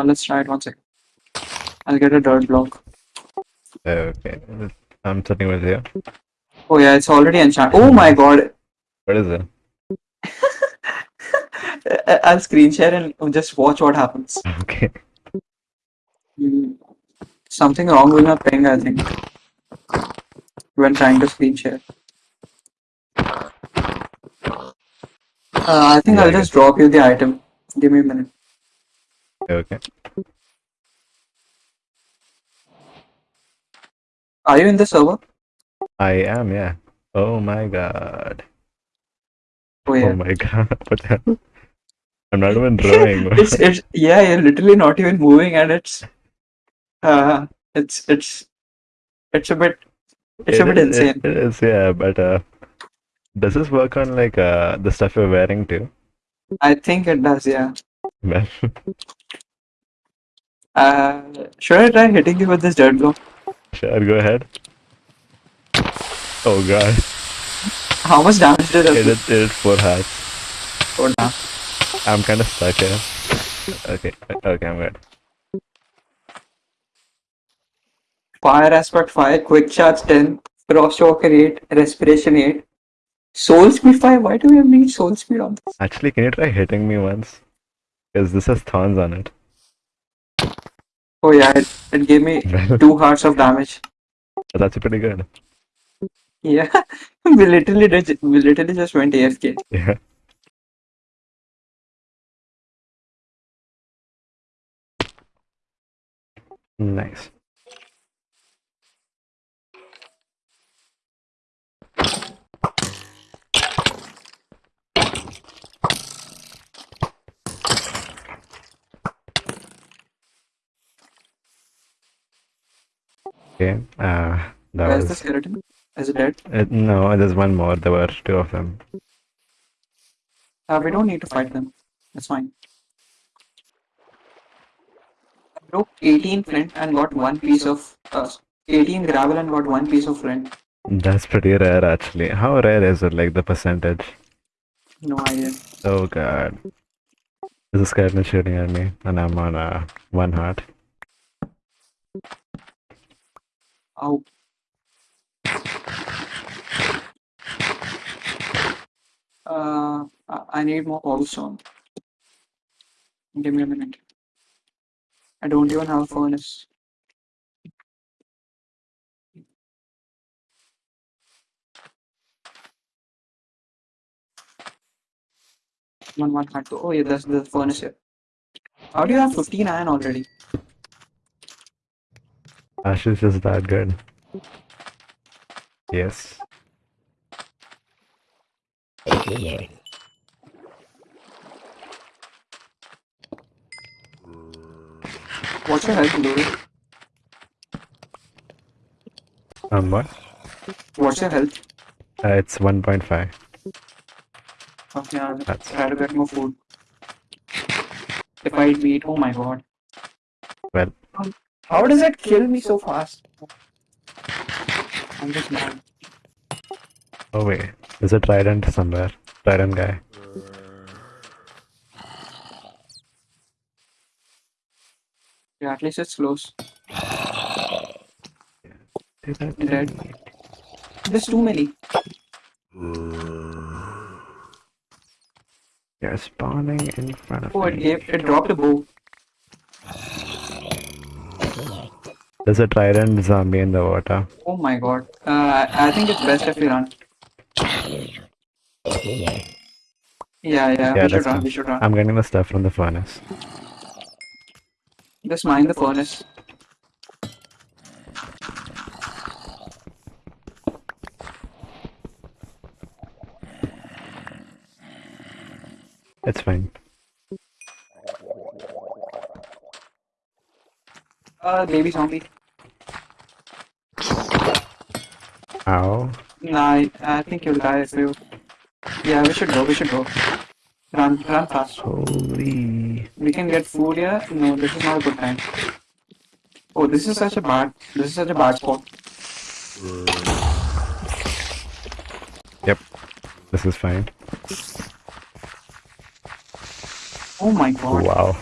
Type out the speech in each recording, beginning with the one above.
Uh, let's try it one second. I'll get a dirt block. Okay. I'm sitting with you. Oh yeah, it's already enchanted. Oh my god. What is it? I'll screen share and just watch what happens. Okay. Hmm. Something wrong with my ping, I think. When trying to screen share. Uh, I think Yeah, I'll I just drop you the item. Give me a minute. Okay. Are you in the server? I am, yeah. Oh my god. Oh yeah. Oh my god. What the hell? I'm not even drawing. it's it's yeah, you're literally not even moving and it's uh it's it's it's a bit it's a bit is- it- insane. it is, yeah, but uh, does this work on like uh the stuff you're wearing too? I think it does, yeah. Well, Uh should I try hitting you with this dirt block? sure, go ahead. Oh god, How much damage did it it did, it did four hearts. go down? I'm kind of stuck here. Okay, okay, I'm good. Fire aspect 5, quick charge 10, frost walker 8, respiration 8, soul speed 5. Why do we have need soul speed on this? Actually, can you try hitting me once? Because this has thorns on it. Oh yeah, it, it gave me 2 hearts of damage. that's pretty good. Yeah, we literally did, we literally just went AFK. Yeah. Nice. Okay. Uh, that Where's the skeleton? Is it dead? Uh, no, there's one more. There were two of them. Uh, we don't need to fight them. That's fine. I broke 18 flint and got one piece of uh, 18 gravel and got one piece of flint. That's pretty rare, actually. How rare is it? Like the percentage? No idea. Oh god. There's a skeleton shooting at me, and I'm on uh, one heart. Ow. Uh, I need more cobblestone. Give me a minute. I don't even have a furnace. One one to. Oh yeah, there's the furnace here. How do you have 15 iron already? Ash is just that good. Yes. What's your health, Louis? Um, what? What's your health? Uh, it's 1.5. Okay, I'll That's- try to get more food. If I eat meat, oh my god. Well. How does it kill me so fast? I'm just mad. Oh wait, there's a trident somewhere. Trident guy. Yeah, at least it's close. Did that Dead. There's too many. They're spawning in front of Oh, it me. gave, it dropped a bow. There's a trident zombie in the water. Oh my god. Uh, I, think it's best if we run. Yeah, yeah, Yeah, we should run, we should run. I'm getting the stuff from the furnace. Just mine the furnace. It's fine. Uh, baby zombie. Ow. Nah, I, I think you'll die if you. Yeah, we should go, we should go. Run, run fast. Holy. We can get food here. No, this is not a good time. Oh, this is such a bad. This is such a bad spot. Yep. This is fine. Oh my god. Wow.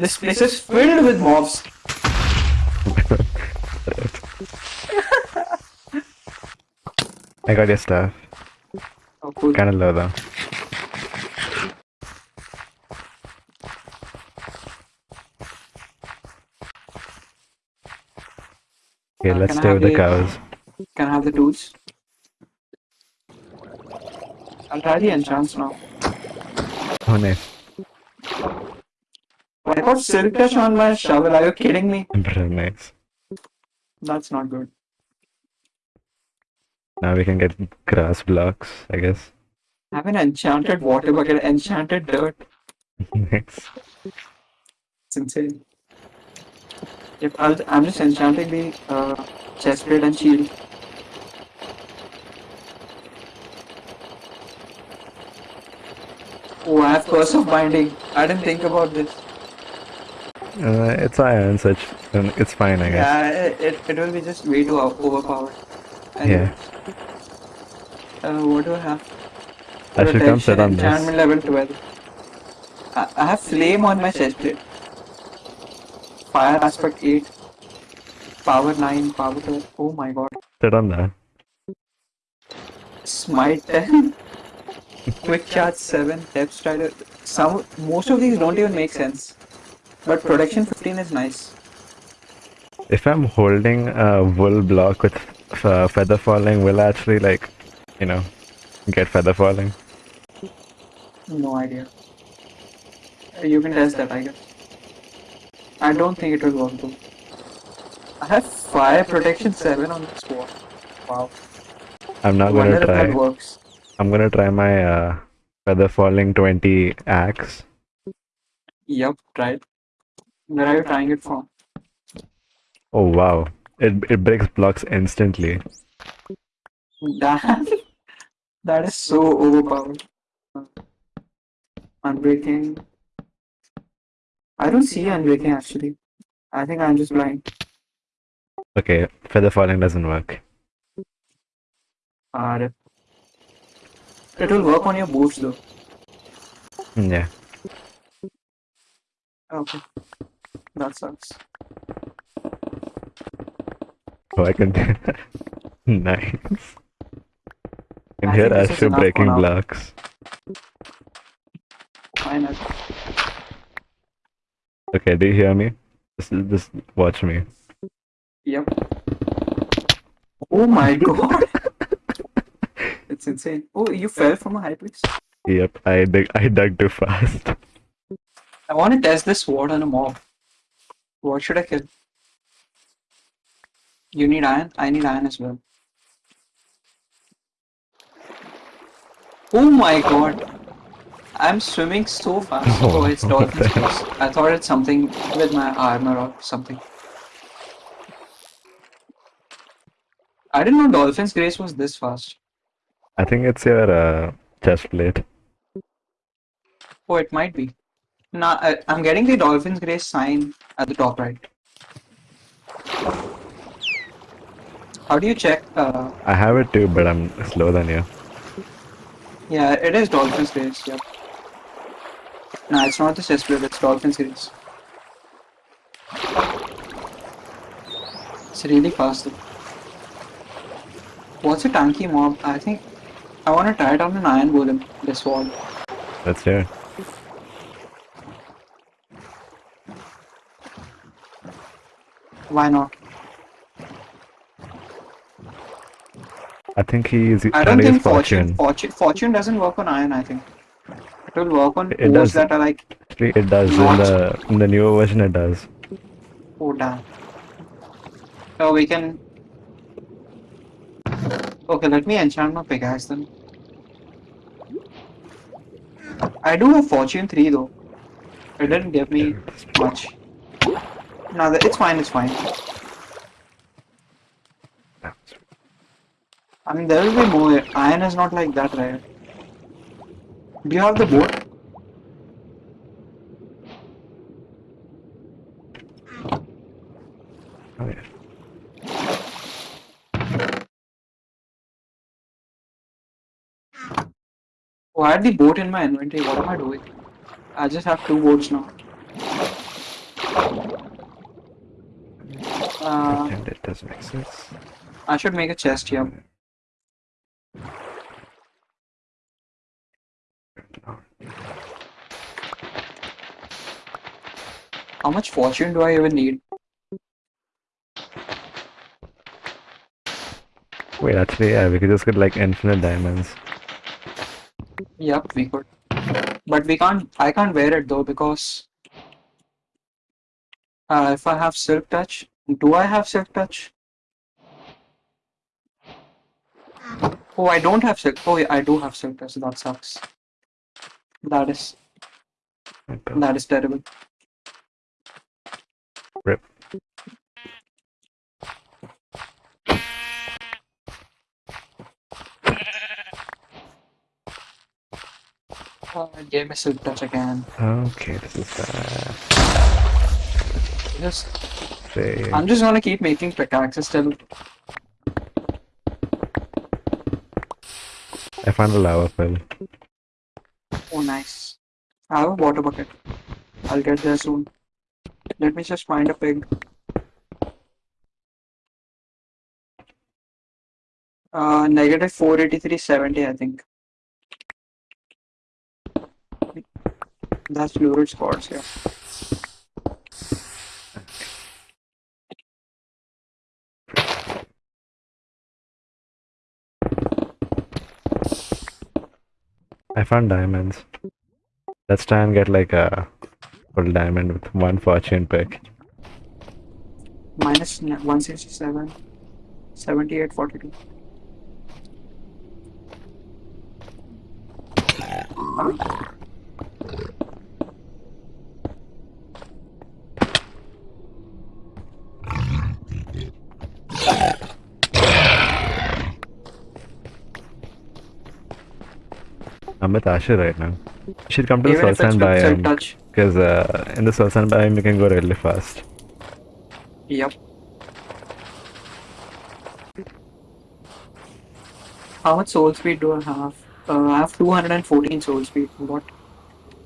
This place is filled with mobs. I got your stuff. Oh, cool. Kinda low though. Okay, Uh, let's stay with the the- cows. Can I have the tools? I'll try the enchants now. Oh nice. I got silk touch on my shovel. Are you kidding me? Nice. That's not good. Now we can get grass blocks, I guess. I have an enchanted water bucket, enchanted dirt. nice. It's insane. Yep, I'll, I'm just enchanting the uh, chest plate and shield. Oh, I have curse of binding. I didn't think about this. Uh, it's iron, it's, um, it's fine, I guess. Yeah, it, it, it will be just way too overpowered. Yeah. Uh, what do I have? I should come sit on this. Enchantment level 12. I, I have flame on my chest plate. Fire aspect 8. Power 9, power 12. Oh my god. Sit on that. Smite 10. Quick charge 7. Depth strider. Some, most of these don't even make sense. But protection 15 is nice. If I'm holding a wool block with f- uh, feather falling, will I actually like, you know, get feather falling? No idea. You can test that, I guess. I don't think it will work though. I have fire protection 7 on this wall. Wow. I'm not gonna if that try. works. I'm gonna try my uh, feather falling 20 axe. Yep, right. Where are you trying it from? Oh wow, it it breaks blocks instantly. Damn. that is so overpowered. Unbreaking. I don't see unbreaking actually. I think I'm just blind. Okay, feather falling doesn't work. Ah. It will work on your boots though. Mm, Yeah. Okay. That sucks. Oh, I can. nice. I hear think this is Astro enough for breaking blocks. Why? Okay, do you hear me? Just, just watch me. Yep. Oh my god. it's insane. Oh, you fell from a high place. Yep, I dig, I dug too fast. I want to test this sword on a mob. What should I kill? You need iron? I need iron as well. Oh my god. I'm swimming so fast. Oh, Oh, it's what dolphin's grace. I thought it's something with my armor or something. I didn't know Dolphin's Grace was this fast. I think it's your uh, chest plate. Oh, it might be. Nah, I, I'm getting the Dolphin's Grace sign at the top right. How do you check? Uh, I have it too, but I'm slower than you. yeah, it is Dolphin's Grace, yep. Nah, it's not the chest plate, it's Dolphin's Grace. It's really fast though. What's a tanky mob? I think I want to try it on an iron golem, this wall. Let's hear. Why not? I think he is. I don't think fortune, fortune. fortune fortune doesn't work on iron. I think it will work on It does. that are like Actually, it does in the in the newer version. It does. oh damn. So we can. Okay, let me enchant my pickaxe then. I do have fortune three though. It didn't give me much. No, it's fine. It's fine. I mean, there will be more. Iron is not like that right? Do you have the boat? Oh, yeah. Oh, I had the boat in my inventory. What am I doing? I just have two boats now. Uh, Pretend it doesn't exist. I should make a chest here. How much fortune do I even need? Wait, actually, yeah, we could just get like infinite diamonds. Yep, we could. But we can't, I can't wear it though because uh, if I have silk touch, do I have silk touch? Oh, I don't have silk. Oh, yeah, I do have silk touch. That sucks. That is. That is terrible. Rip. Uh, gave me silk touch again. Okay, this is bad. Just, Say, I'm just gonna keep making pickaxes till I found a lava pill. Oh, nice. I have a water bucket. I'll get there soon. Let me just find a pig. Uh, negative 483.70, I think. That's Lurid's coords, yeah. I found diamonds. Let's try and get like a full diamond with one fortune pick. Minus n- 167. 78.42. I'm with Asher right now. You should come to the Even it's soul sand biome because uh, in the soul sand biome you can go really fast. Yep. How much soul speed do I have? Uh, I have 214 soul speed. What?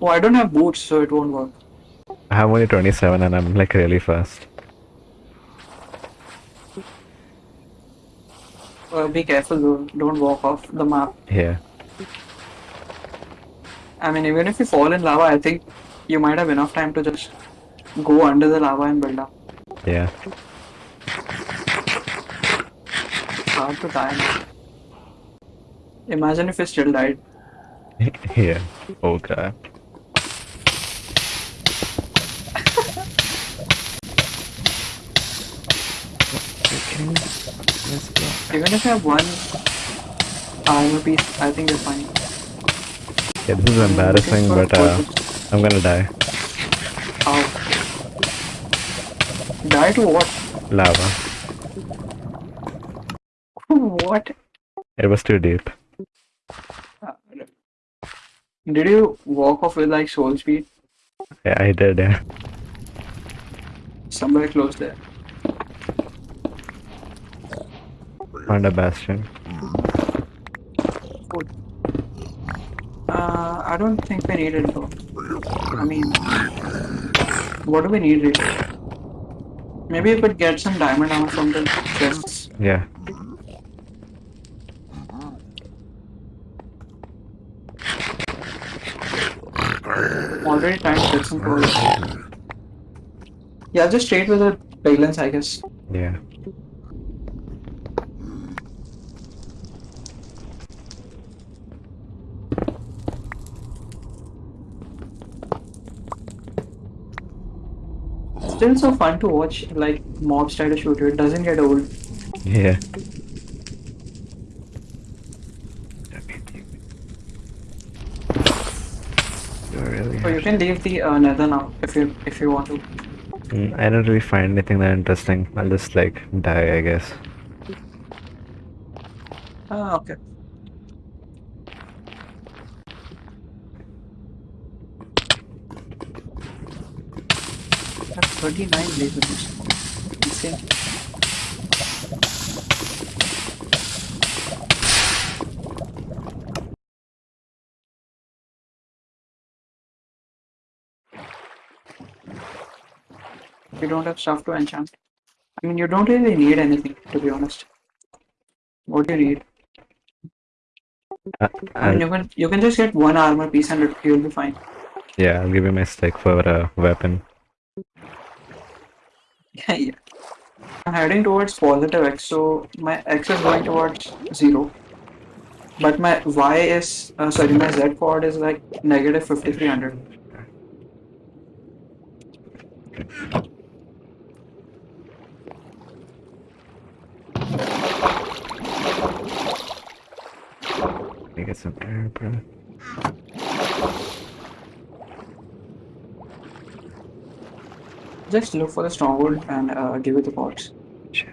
Oh, I don't have boots, so it won't work. I have only 27 and I'm like really fast. Uh, be careful though. Don't walk off the map. Yeah. I mean, even if you fall in lava, I think you might have enough time to just go under the lava and build up. Yeah. Hard to die. Imagine if you still died. yeah. Oh god. Even if you have one armor piece, I think you're fine. Yeah, this is embarrassing, but uh. I'm gonna die. How? Die to what? Lava. what? It was too deep. Did you walk off with like soul speed? Yeah, I did. Yeah. Somewhere close there. Found a bastion. Good. Uh, I don't think we need it though. I mean, what do we need really? Maybe we could get some diamond armor from the chests. Yeah. Already trying to get some gold. Yeah, just trade with the piglins, I guess. Yeah. Still so fun to watch, like mobs try to shoot you. It doesn't get old. Yeah. You really So you can leave the uh, nether now if you if you want to. Mm, I don't really find anything that interesting. I'll just like die, I guess. Ah, okay. That's 39 lasers. Insane. We don't have stuff to enchant. I mean, you don't really need anything, to be honest. What do you need? Uh, I mean, you can you can just get one armor piece and you'll be fine. yeah, I'll give you my stick for a weapon. Yeah. I'm heading towards positive x, so my x is going towards zero. But my y is uh, sorry, my z coord is like negative 5300. Let me get some air, bro. Just look for the stronghold and uh, give it the pots. Shit.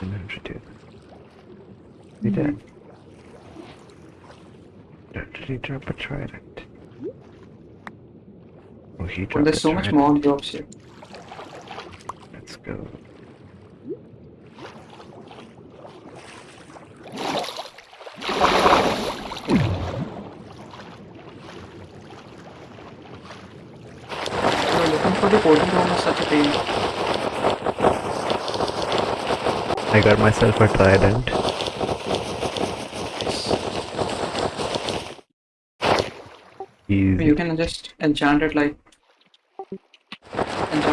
Didn't have to do that. He did. Did he drop a trident? He Well, there's so much more drops here. Let's go. Looking for the portal room is such a pain. I got myself a trident. Easy. You can just enchant it like to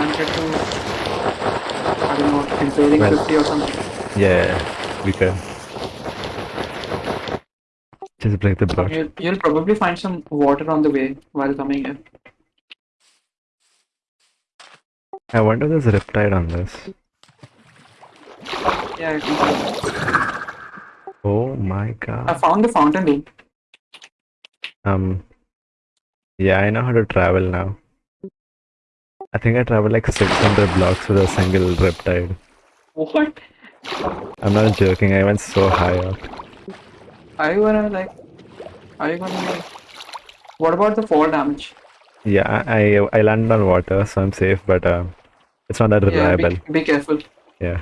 I don't know impaling Well- 50 or something. Yeah, we could. Just break the boat. You'll, you'll probably find some water on the way while coming here. I wonder if there's a Riptide on this. Yeah, I can Oh my god. I found the fountain. Um. Yeah, I know how to travel now. I think I traveled like 600 blocks with a single Riptide. What? I'm not joking, I went so high up. Are you gonna like? Are you gonna? Like, what about the fall damage? Yeah, I I landed on water, so I'm safe, but uh, it's not that Yeah, be, be careful. Yeah.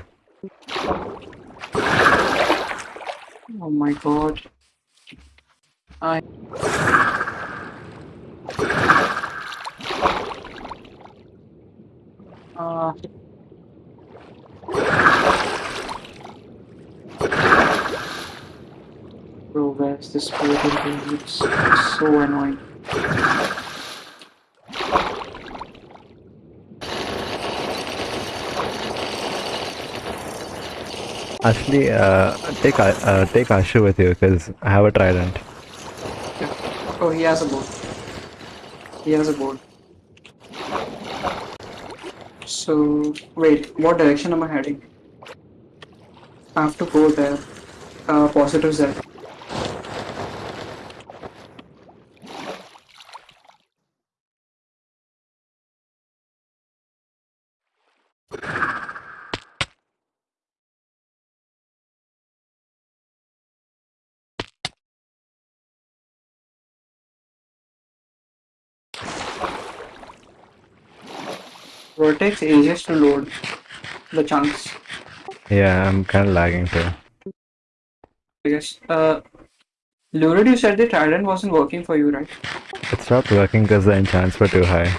Oh my god. I. Uh, bro, where's this dude? It's so annoying. Actually, uh, take A- uh, take Ashu with you because I have a trident. Oh, he has a board. He has a board. So, wait, what direction am I heading? I have to go there. Uh, positive Z. It takes ages to load the chunks, Yeah, I'm kind of lagging too. Guess. Uh, Lurid, you said the trident wasn't working for you, right? It stopped working because the enchants were too high.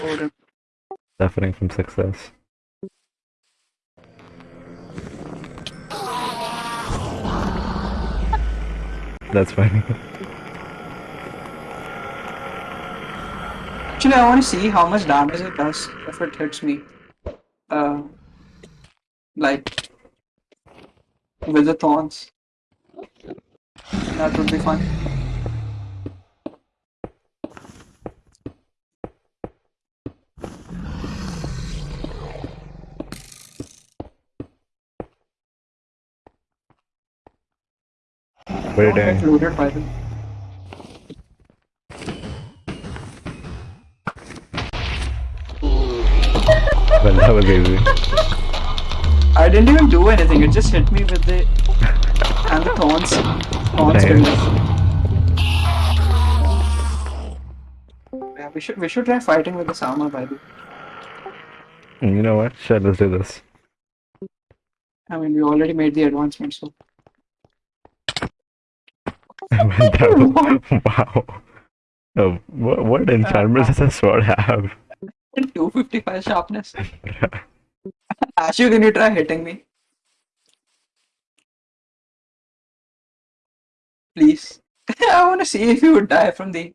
Oh, the- Suffering from success. That's funny. Actually, I want to see how much damage it does if it hits me. Uh, like with the thorns. That would be fun. What are you Don't get doing? looted by them. Well, that was easy. I didn't even do anything. It just hit me with the and the thorns. Thorns Nice. build up. Yeah, we should we should try fighting with this armor by the way. Mm, you know what? Sure, let's do this. I mean we already made the advancement, so was- wow. Oh, what, what enchantment uh, uh, does a sword have? 255 sharpness. Ashu, can you try hitting me? Please. I want to see if you would die from the